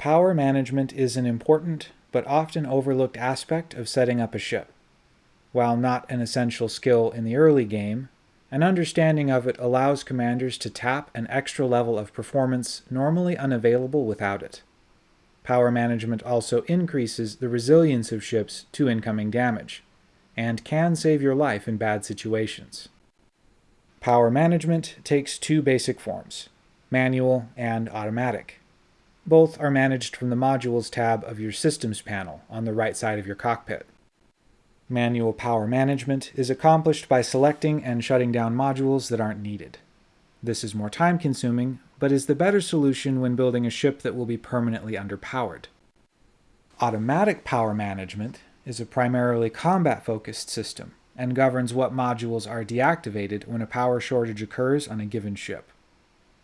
Power management is an important but often overlooked aspect of setting up a ship. While not an essential skill in the early game, an understanding of it allows commanders to tap an extra level of performance normally unavailable without it. Power management also increases the resilience of ships to incoming damage, and can save your life in bad situations. Power management takes two basic forms, manual and automatic. Both are managed from the Modules tab of your Systems panel on the right side of your cockpit. Manual power management is accomplished by selecting and shutting down modules that aren't needed. This is more time-consuming, but is the better solution when building a ship that will be permanently underpowered. Automatic power management is a primarily combat-focused system and governs what modules are deactivated when a power shortage occurs on a given ship.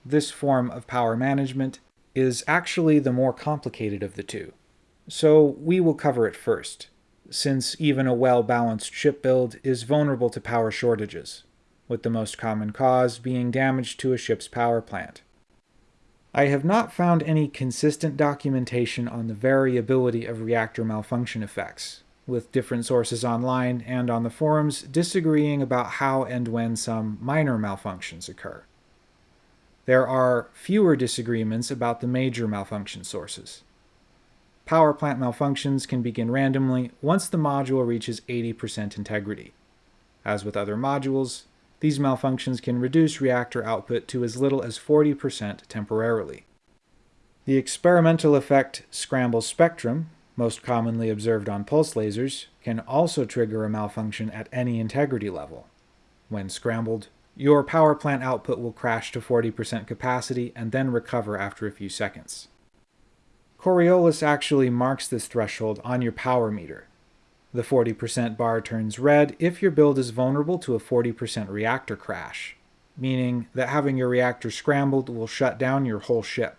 This form of power management is actually the more complicated of the two, so we will cover it first since even a well-balanced ship build is vulnerable to power shortages, with the most common cause being damage to a ship's power plant. I have not found any consistent documentation on the variability of reactor malfunction effects, with different sources online and on the forums disagreeing about how and when some minor malfunctions occur. There are fewer disagreements about the major malfunction sources. Power plant malfunctions can begin randomly once the module reaches 80% integrity. As with other modules, these malfunctions can reduce reactor output to as little as 40% temporarily. The experimental effect scramble spectrum, most commonly observed on pulse lasers, can also trigger a malfunction at any integrity level. When scrambled, your power plant output will crash to 40% capacity and then recover after a few seconds. Coriolis actually marks this threshold on your power meter. The 40% bar turns red if your build is vulnerable to a 40% reactor crash, meaning that having your reactor scrambled will shut down your whole ship.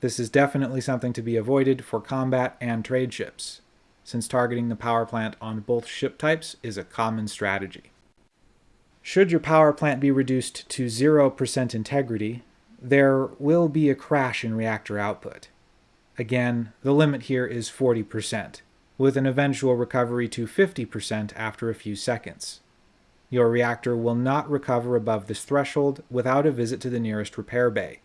This is definitely something to be avoided for combat and trade ships, since targeting the power plant on both ship types is a common strategy. Should your power plant be reduced to 0% integrity, there will be a crash in reactor output. Again, the limit here is 40%, with an eventual recovery to 50% after a few seconds. Your reactor will not recover above this threshold without a visit to the nearest repair bay.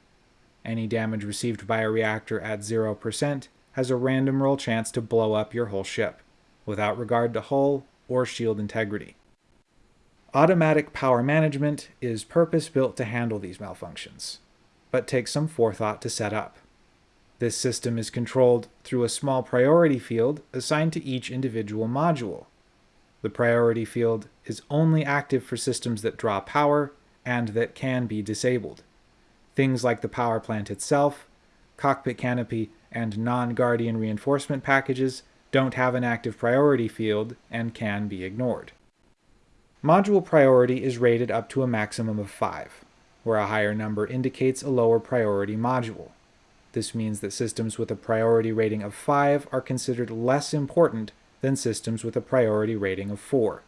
Any damage received by a reactor at 0% has a random roll chance to blow up your whole ship, without regard to hull or shield integrity. Automatic power management is purpose-built to handle these malfunctions, but takes some forethought to set up. This system is controlled through a small priority field assigned to each individual module. The priority field is only active for systems that draw power and that can be disabled. Things like the power plant itself, cockpit canopy, and non-Guardian reinforcement packages don't have an active priority field and can be ignored. Module priority is rated up to a maximum of 5, where a higher number indicates a lower priority module. This means that systems with a priority rating of 5 are considered less important than systems with a priority rating of 4.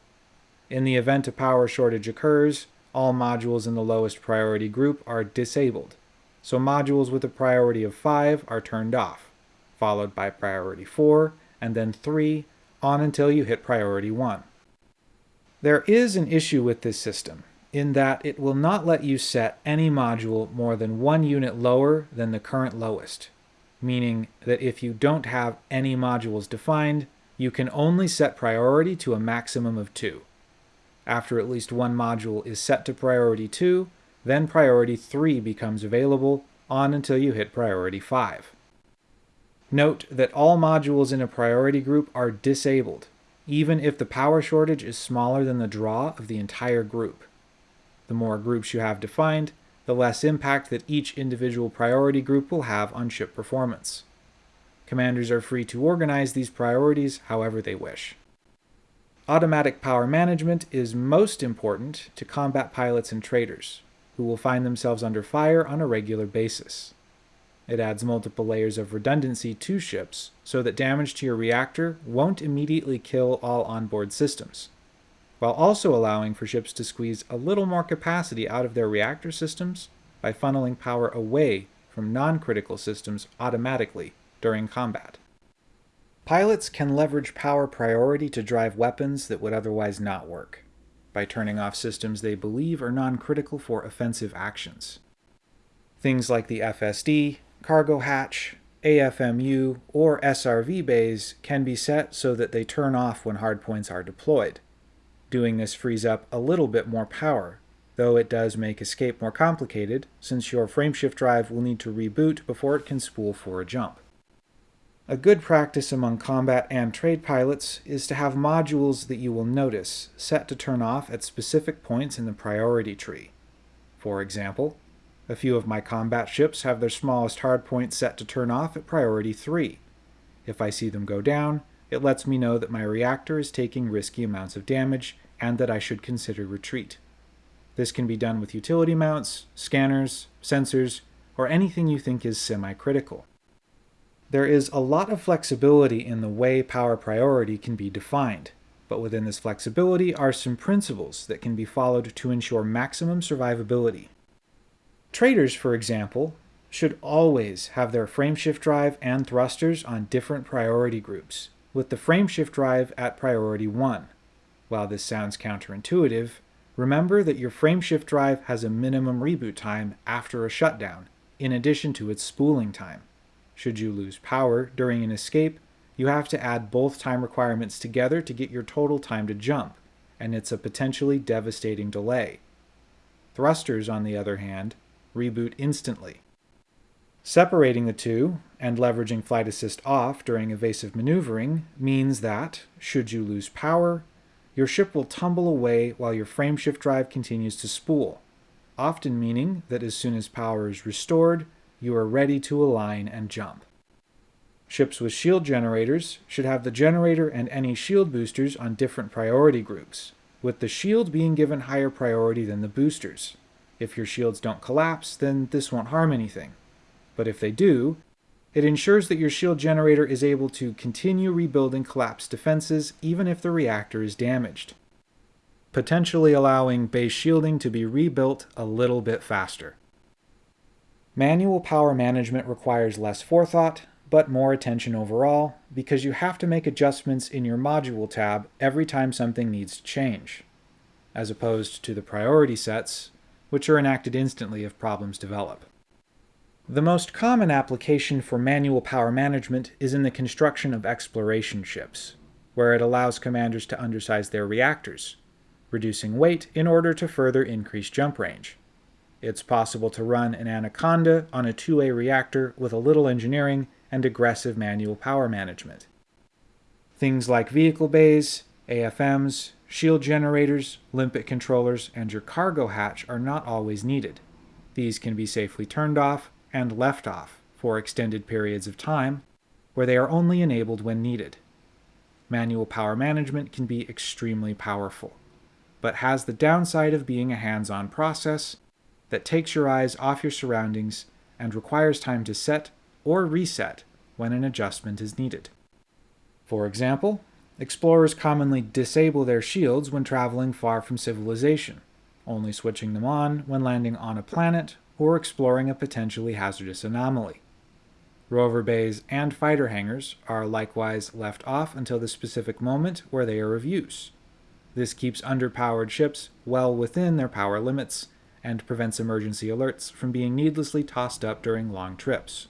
In the event a power shortage occurs, all modules in the lowest priority group are disabled, so modules with a priority of 5 are turned off, followed by priority 4, and then 3, on until you hit priority 1. There is an issue with this system, in that it will not let you set any module more than one unit lower than the current lowest, meaning that if you don't have any modules defined, you can only set priority to a maximum of two. After at least one module is set to priority 2, then priority 3 becomes available on until you hit priority 5. Note that all modules in a priority group are disabled, even if the power shortage is smaller than the draw of the entire group. The more groups you have defined, the less impact that each individual priority group will have on ship performance. Commanders are free to organize these priorities however they wish. Automatic power management is most important to combat pilots and traders, who will find themselves under fire on a regular basis. It adds multiple layers of redundancy to ships, so that damage to your reactor won't immediately kill all onboard systems while also allowing for ships to squeeze a little more capacity out of their reactor systems by funneling power away from non-critical systems automatically during combat. Pilots can leverage power priority to drive weapons that would otherwise not work, by turning off systems they believe are non-critical for offensive actions. Things like the FSD, cargo hatch, AFMU, or SRV bays can be set so that they turn off when hardpoints are deployed. Doing this frees up a little bit more power, though it does make escape more complicated since your frameshift drive will need to reboot before it can spool for a jump. A good practice among combat and trade pilots is to have modules that you will notice set to turn off at specific points in the priority tree. For example, a few of my combat ships have their smallest hardpoint set to turn off at priority 3. If I see them go down, it lets me know that my reactor is taking risky amounts of damage and that I should consider retreat. This can be done with utility mounts, scanners, sensors, or anything you think is semi-critical. There is a lot of flexibility in the way power priority can be defined, but within this flexibility are some principles that can be followed to ensure maximum survivability. Traders, for example, should always have their frameshift drive and thrusters on different priority groups, with the frameshift drive at priority 1. While this sounds counterintuitive, remember that your frameshift drive has a minimum reboot time after a shutdown, in addition to its spooling time. Should you lose power during an escape, you have to add both time requirements together to get your total time to jump, and it's a potentially devastating delay. Thrusters, on the other hand, reboot instantly. Separating the two, and leveraging flight assist off during evasive maneuvering, means that, should you lose power, your ship will tumble away while your frameshift drive continues to spool, often meaning that as soon as power is restored, you are ready to align and jump. Ships with shield generators should have the generator and any shield boosters on different priority groups, with the shield being given higher priority than the boosters. If your shields don't collapse, then this won't harm anything. But if they do, it ensures that your shield generator is able to continue rebuilding collapsed defenses even if the reactor is damaged, potentially allowing base shielding to be rebuilt a little bit faster. Manual power management requires less forethought, but more attention overall, because you have to make adjustments in your module tab every time something needs to change, as opposed to the priority sets, which are enacted instantly if problems develop. The most common application for manual power management is in the construction of exploration ships, where it allows commanders to undersize their reactors, reducing weight in order to further increase jump range. It's possible to run an Anaconda on a 2A reactor with a little engineering and aggressive manual power management. Things like vehicle bays, AFMs, shield generators, limpet controllers, and your cargo hatch are not always needed. These can be safely turned off and left off for extended periods of time, where they are only enabled when needed. Manual power management can be extremely powerful, but has the downside of being a hands-on process that takes your eyes off your surroundings and requires time to set or reset when an adjustment is needed. For example, explorers commonly disable their shields when traveling far from civilization, only switching them on when landing on a planet or exploring a potentially hazardous anomaly. Rover bays and fighter hangars are likewise left off until the specific moment where they are of use. This keeps underpowered ships well within their power limits and prevents emergency alerts from being needlessly tossed up during long trips.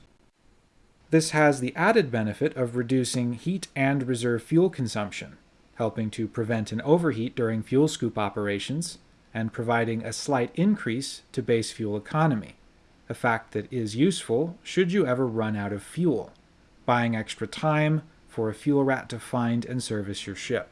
This has the added benefit of reducing heat and reserve fuel consumption, helping to prevent an overheat during fuel scoop operations, and providing a slight increase to base fuel economy, a fact that is useful should you ever run out of fuel, buying extra time for a fuel rat to find and service your ship.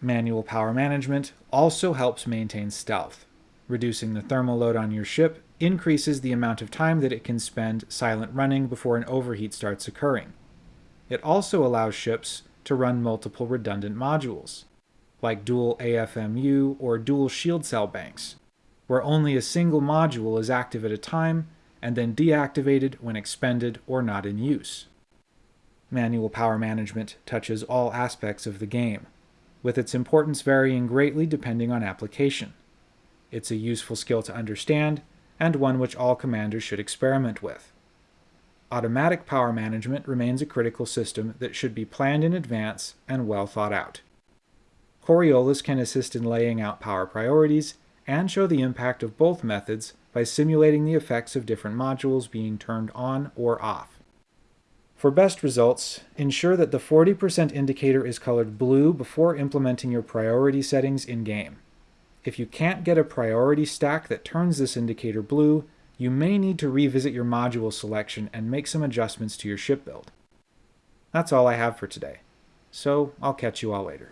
Manual power management also helps maintain stealth, Reducing the thermal load on your ship increases the amount of time that it can spend silent running before an overheat starts occurring. It also allows ships to run multiple redundant modules, like dual AFMU or dual shield cell banks, where only a single module is active at a time and then deactivated when expended or not in use. Manual power management touches all aspects of the game, with its importance varying greatly depending on application. It's a useful skill to understand, and one which all commanders should experiment with. Automatic power management remains a critical system that should be planned in advance and well thought out. Coriolis can assist in laying out power priorities and show the impact of both methods by simulating the effects of different modules being turned on or off. For best results, ensure that the 40% indicator is colored blue before implementing your priority settings in-game. If you can't get a priority stack that turns this indicator blue, you may need to revisit your module selection and make some adjustments to your ship build. That's all I have for today, so I'll catch you all later.